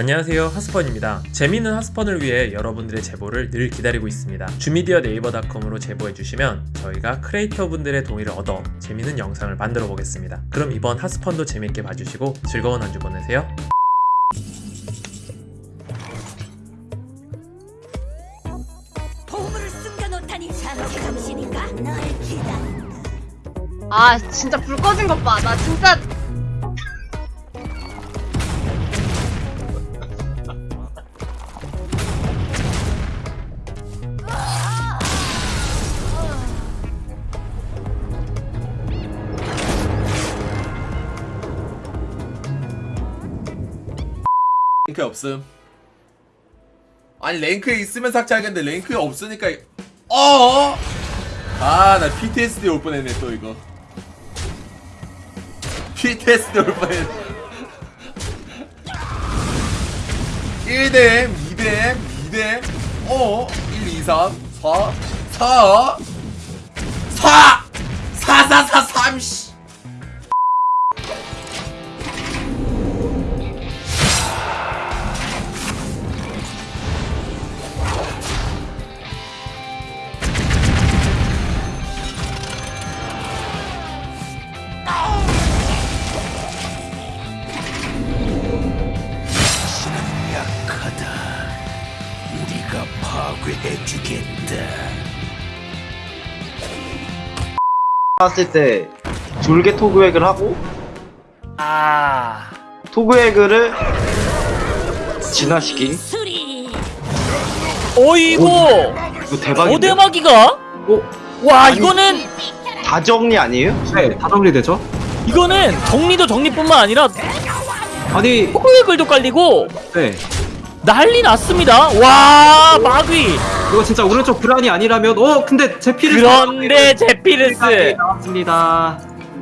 안녕하세요 하스펀입니다 재미있는 하스펀을 위해 여러분들의 제보를 늘 기다리고 있습니다 주미디어 네이버닷컴으로 제보해주시면 저희가 크리에이터 분들의 동의를 얻어 재미있는 영상을 만들어 보겠습니다 그럼 이번 하스펀도 재밌게 봐주시고 즐거운 한 주 보내세요 보물을 숨겨놓다니 자네 정신인가? 널 기다린다. 아 진짜 불 꺼진 것 봐. 나 진짜 랭크에 없음 아니 랭크에 있으면 삭제하겠는데 랭크에 없으니까 어? 아나 PTSD 올 뻔했네 또 이거 PTSD 올 뻔했네 1댐 2댐 2댐 어? 1 2 3 4 4 4 4 4 4 3 씨. 봤을 때 졸개 토그액을 하고 아 토그액을 진화시킨. 어이구 이거 대박인데? 오대마기가 어? 와 아니, 이거는 다 정리 아니에요? 네, 다 정리되죠? 이거는 정리도 정리뿐만 아니라 아니, 호글글도 깔리고 네. 난리 났습니다. 와 마귀. 이거 진짜 오른쪽 불안이 아니라면, 어, 근데 제피를. 그런데 제피르스. 나왔습니다.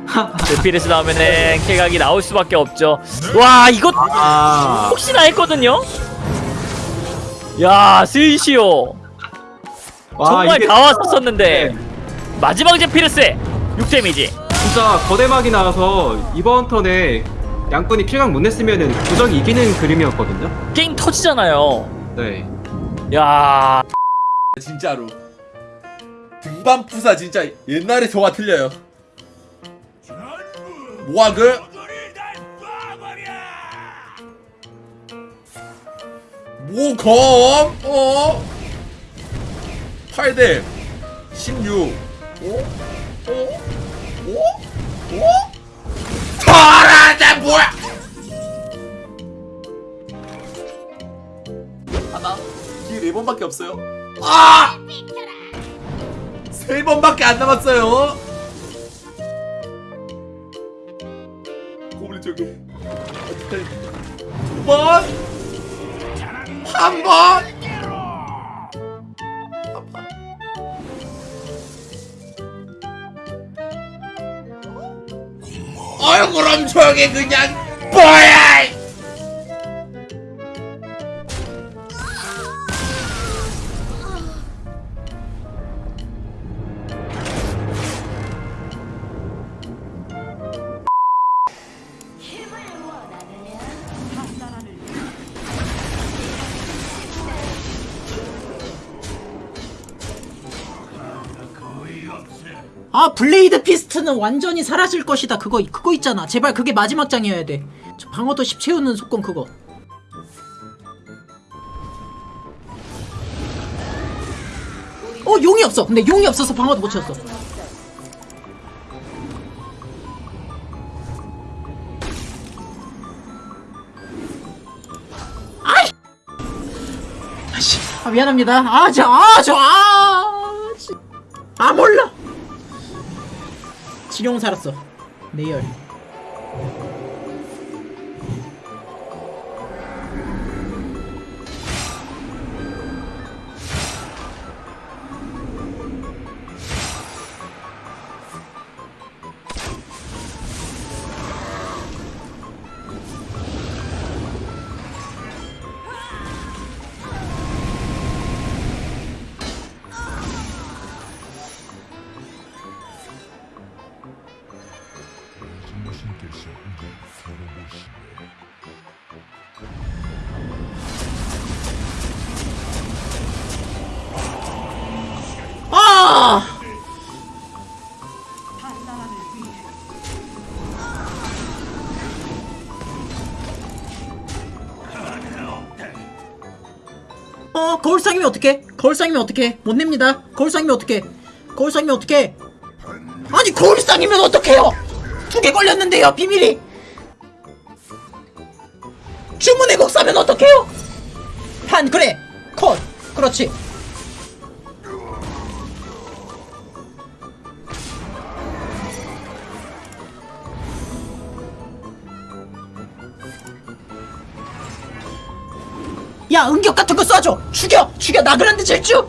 제피르스 나오면은 킬각이 나올 수밖에 없죠. 와 이거 아, 혹시나 했거든요? 야 스위시오. 와, 정말 이게 다 왔었었는데. 네. 마지막 제피르스 6데미지. 진짜 거대막이 나와서 이번 턴에 양꾼이 킬각 못 냈으면은 부적이 이기는 그림이었거든요? 게임 터지잖아요 네. 야 진짜로 등반 푸사 진짜 옛날에 저와 틀려요 모아그 모검 어 8대 16 어? 어? 어? 어? 번밖에 없어요 아! 세 번밖에 안 남았어요. 고블린 저기. 두 번. 한 번. 한 번. 어이 그럼 저게 그냥 뭐야? 아 블레이드 피스트는 완전히 사라질 것이다. 그거 그거 있잖아. 제발 그게 마지막 장이어야 돼저 방어도 10 채우는 속공 그거. 어 용이 없어. 근데 용이 없어서 방어도 못 채웠어. 아이! 아씨. 아 미안합니다. 아저아저아 아 몰라 지룡 살았어. 내열 거울상이면 어떡해? 거울상이면 어떡해? 못 냅니다. 거울상이면 어떡해? 거울상이면 어떡해? 아니 거울상이면 어떡해요? 두 개 걸렸는데요 비밀이. 주문의 곡 사면 어떡해요? 한 그래 컷 그렇지. 야 응격 같은 거 쏴줘! 죽여! 죽여! 나그란데 질주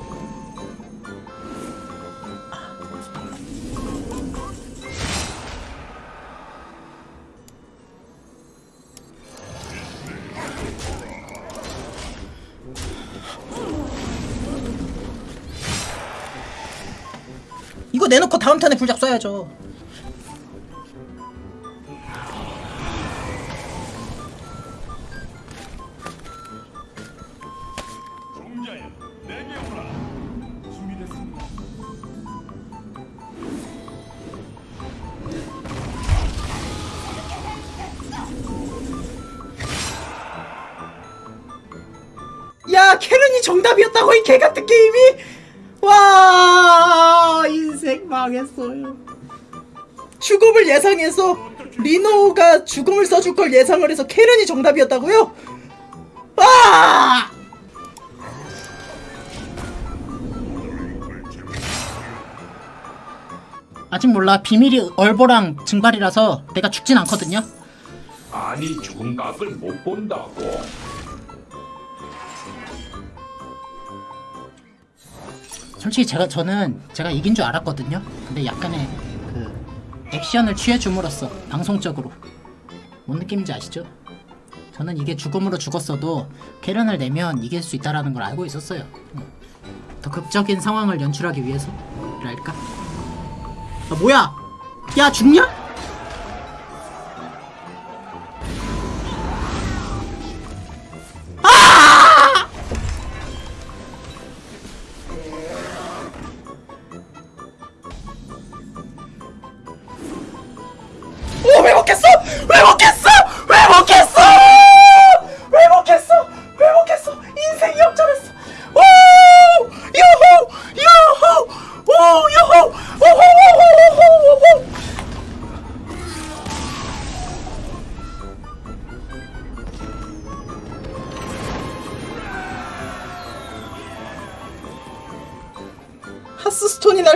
이거 내놓고 다음 턴에 불작 쏴야죠 야 캐런이 정답이었다고 이 개같은 게임이? 와 인생 망했어요. 죽음을 예상해서 리노가 죽음을 써줄 걸 예상을 해서 캐런이 정답이었다고요? 아! 아직 몰라. 비밀이 얼보랑 증발이라서 내가 죽진 않거든요. 아니 죽은 각을 못 본다고 솔직히 제가 저는 제가 이긴 줄 알았거든요. 근데 약간의 그 액션을 취해 줌으로써 방송적으로 뭔 느낌인지 아시죠? 저는 이게 죽음으로 죽었어도 캐런을 내면 이길 수 있다라는 걸 알고 있었어요. 음. 더 극적인 상황을 연출하기 위해서랄까? 아 뭐야? 야 죽냐?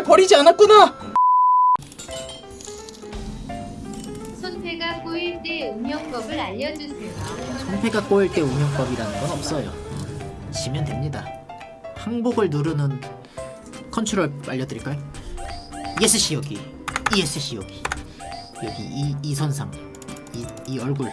버리지 않았구나. 손패가 꼬일 때 운영법을 알려주세요. 손패가 꼬일 때 운영법이라는 건 없어요. 지면 됩니다. 항복을 누르는 컨트롤 알려드릴까요? ESC 여기, ESC 여기, 여기 이, 이 선상, 이, 이 얼굴